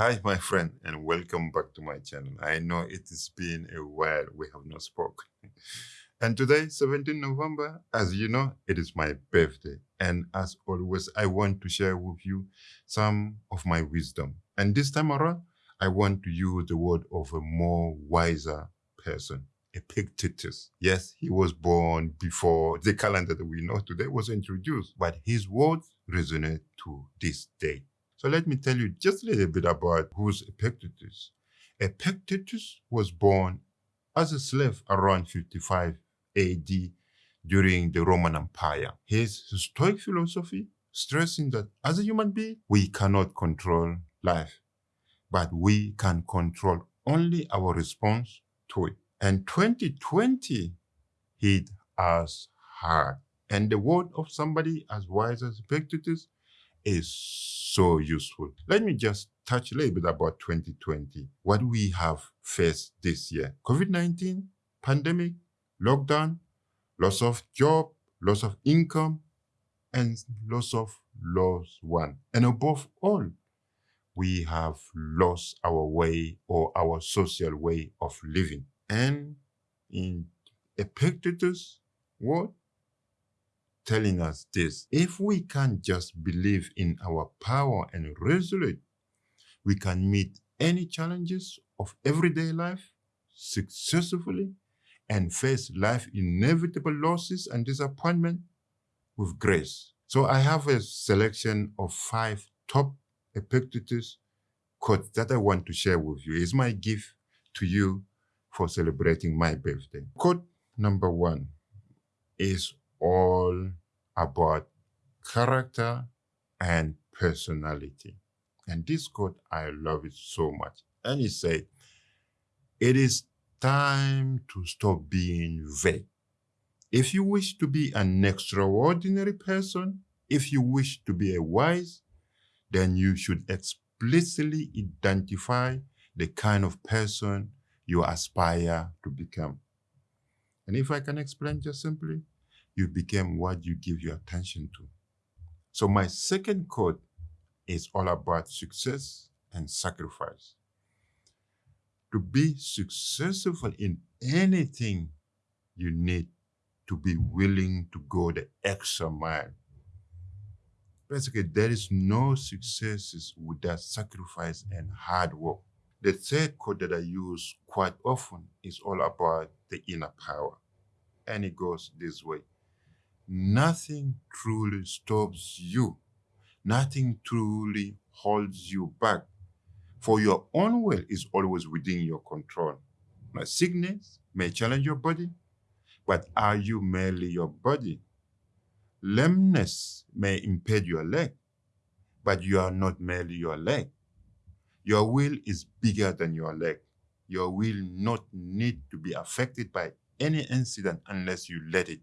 Hi, my friend, and welcome back to my channel. I know it has been a while we have not spoken. And today, 17 November, as you know, it is my birthday. And as always, I want to share with you some of my wisdom. And this time around, I want to use the word of a more wiser person. Epictetus. Yes, he was born before the calendar that we know today was introduced, but his words resonate to this day. So let me tell you just a little bit about who's Epictetus. Epictetus was born as a slave around 55 AD during the Roman Empire. His Stoic philosophy stressing that as a human being, we cannot control life, but we can control only our response to it. And 2020 hit us hard. And the word of somebody as wise as Epictetus is so useful. Let me just touch a little bit about 2020, what we have faced this year. COVID-19, pandemic, lockdown, loss of job, loss of income, and loss of loved one. And above all, we have lost our way or our social way of living. And in Epictetus' word, telling us this, if we can just believe in our power and resolute, we can meet any challenges of everyday life successfully and face life's inevitable losses and disappointment with grace. So I have a selection of five top Epictetus quotes that I want to share with you. It's my gift to you for celebrating my birthday. Quote number one is all about character and personality. And this quote, I love it so much. And he said, it is time to stop being vague. If you wish to be an extraordinary person, if you wish to be a wise, then you should explicitly identify the kind of person you aspire to become. And if I can explain just simply, you become what you give your attention to. So my second quote is all about success and sacrifice. To be successful in anything, you need to be willing to go the extra mile. Basically, there is no successes without sacrifice and hard work. The third quote that I use quite often is all about the inner power. And it goes this way. Nothing truly stops you. Nothing truly holds you back. For your own will is always within your control. Now, sickness may challenge your body, but are you merely your body? Lameness may impede your leg, but you are not merely your leg. Your will is bigger than your leg. Your will not need to be affected by any incident unless you let it.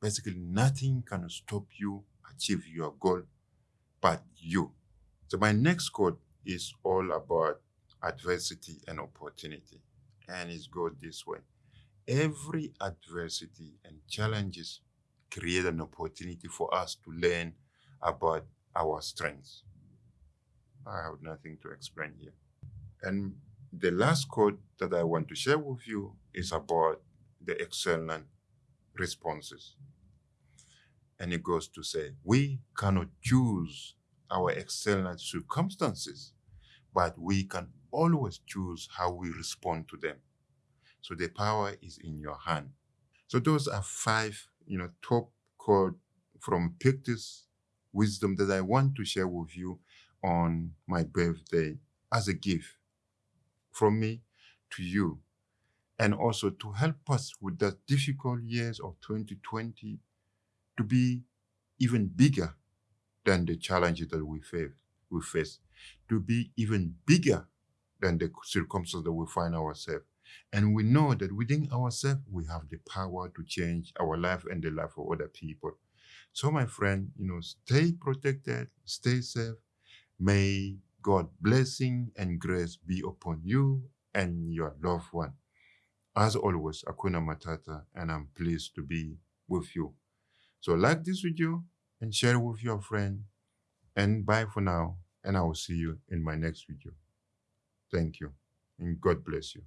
Basically, nothing can stop you achieve your goal but you. So my next quote is all about adversity and opportunity. And it goes this way. Every adversity and challenges create an opportunity for us to learn about our strengths. I have nothing to explain here. And the last quote that I want to share with you is about the excellent responses. And it goes to say, we cannot choose our excellent circumstances, but we can always choose how we respond to them. So the power is in your hand. So those are five, you know, top quote from Epictetus wisdom that I want to share with you on my birthday as a gift from me to you and also to help us with the difficult years of 2020 to be even bigger than the challenges that we face, we face, to be even bigger than the circumstances that we find ourselves. And we know that within ourselves, we have the power to change our life and the life of other people. So my friend, you know, stay protected, stay safe, May God blessing and grace be upon you and your loved one. As always, Akuna Matata, and I'm pleased to be with you. So like this video and share with your friend. And bye for now. and I will see you in my next video. Thank you, and God bless you.